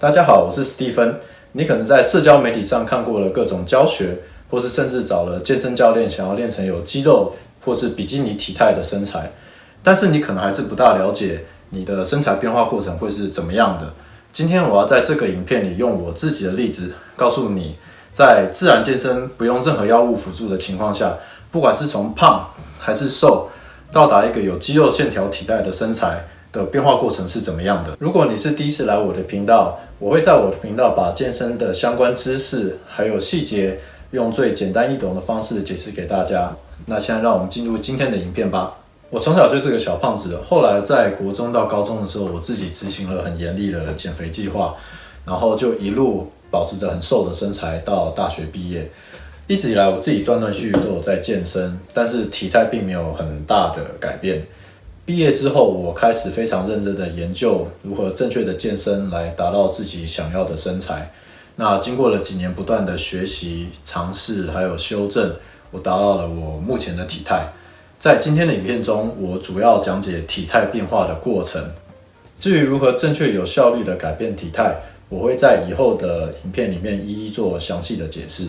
大家好，我是史蒂芬。你可能在社交媒体上看过了各种教学，或是甚至找了健身教练，想要练成有肌肉或是比基尼体态的身材，但是你可能还是不大了解你的身材变化过程会是怎么样的。今天我要在这个影片里用我自己的例子，告诉你，在自然健身不用任何药物辅助的情况下，不管是从胖还是瘦，到达一个有肌肉线条体态的身材。的变化过程是怎么样的？如果你是第一次来我的频道，我会在我的频道把健身的相关知识还有细节，用最简单易懂的方式解释给大家。那现在让我们进入今天的影片吧。我从小就是个小胖子，后来在国中到高中的时候，我自己执行了很严厉的减肥计划，然后就一路保持着很瘦的身材到大学毕业。一直以来我自己断断续续都有在健身，但是体态并没有很大的改变。毕业之后，我开始非常认真的研究如何正确的健身来达到自己想要的身材。那经过了几年不断的学习、尝试还有修正，我达到了我目前的体态。在今天的影片中，我主要讲解体态变化的过程。至于如何正确有效率的改变体态，我会在以后的影片里面一一做详细的解释。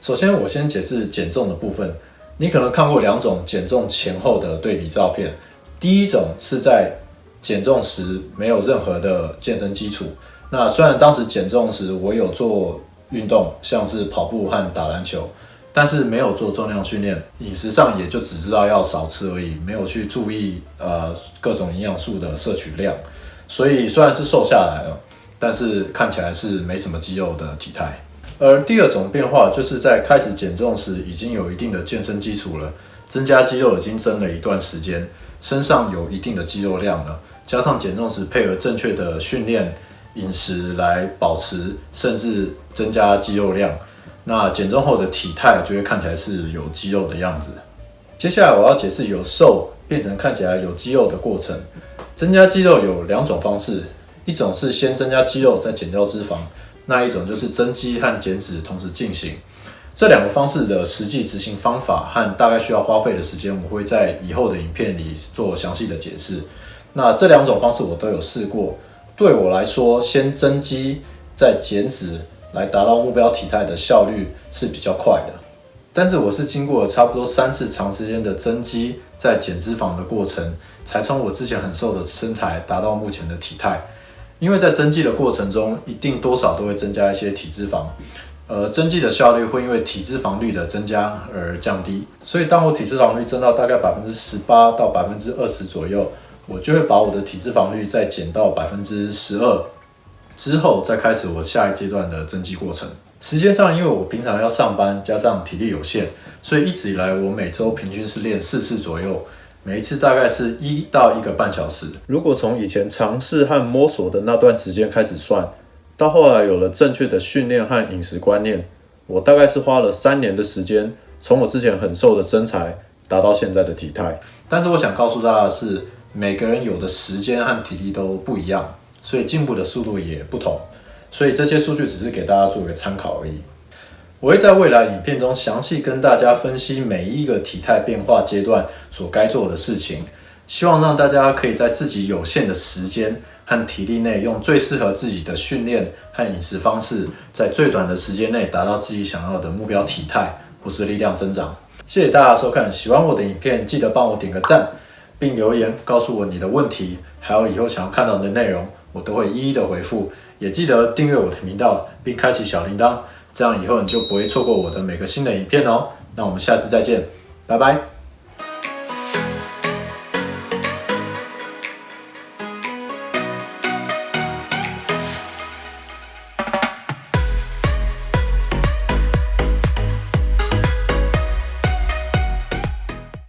首先，我先解释减重的部分。你可能看过两种减重前后的对比照片。第一种是在减重时没有任何的健身基础。那虽然当时减重时我有做运动，像是跑步和打篮球，但是没有做重量训练，饮食上也就只知道要少吃而已，没有去注意呃各种营养素的摄取量。所以虽然是瘦下来了，但是看起来是没什么肌肉的体态。而第二种变化就是在开始减重时已经有一定的健身基础了，增加肌肉已经增了一段时间。身上有一定的肌肉量了，加上减重时配合正确的训练、饮食来保持甚至增加肌肉量，那减重后的体态就会看起来是有肌肉的样子。接下来我要解释由瘦变成看起来有肌肉的过程。增加肌肉有两种方式，一种是先增加肌肉再减掉脂肪，那一种就是增肌和减脂同时进行。这两个方式的实际执行方法和大概需要花费的时间，我会在以后的影片里做详细的解释。那这两种方式我都有试过，对我来说，先增肌再减脂来达到目标体态的效率是比较快的。但是我是经过差不多三次长时间的增肌再减脂肪的过程，才从我之前很瘦的身材达到目前的体态。因为在增肌的过程中，一定多少都会增加一些体脂肪。呃，增肌的效率会因为体脂肪率的增加而降低，所以当我体脂肪率增到大概百分之十八到百分之二十左右，我就会把我的体脂肪率再减到百分之十二，之后再开始我下一阶段的增肌过程。时间上，因为我平常要上班，加上体力有限，所以一直以来我每周平均是练四次左右，每一次大概是一到一个半小时。如果从以前尝试和摸索的那段时间开始算。到后来有了正确的训练和饮食观念，我大概是花了三年的时间，从我之前很瘦的身材达到现在的体态。但是我想告诉大家的是，每个人有的时间和体力都不一样，所以进步的速度也不同。所以这些数据只是给大家做一个参考而已。我会在未来影片中详细跟大家分析每一个体态变化阶段所该做的事情。希望让大家可以在自己有限的时间和体力内，用最适合自己的训练和饮食方式，在最短的时间内达到自己想要的目标体态或是力量增长。谢谢大家收看，喜欢我的影片，记得帮我点个赞，并留言告诉我你的问题，还有以后想要看到的内容，我都会一一的回复。也记得订阅我的频道，并开启小铃铛，这样以后你就不会错过我的每个新的影片哦。那我们下次再见，拜拜。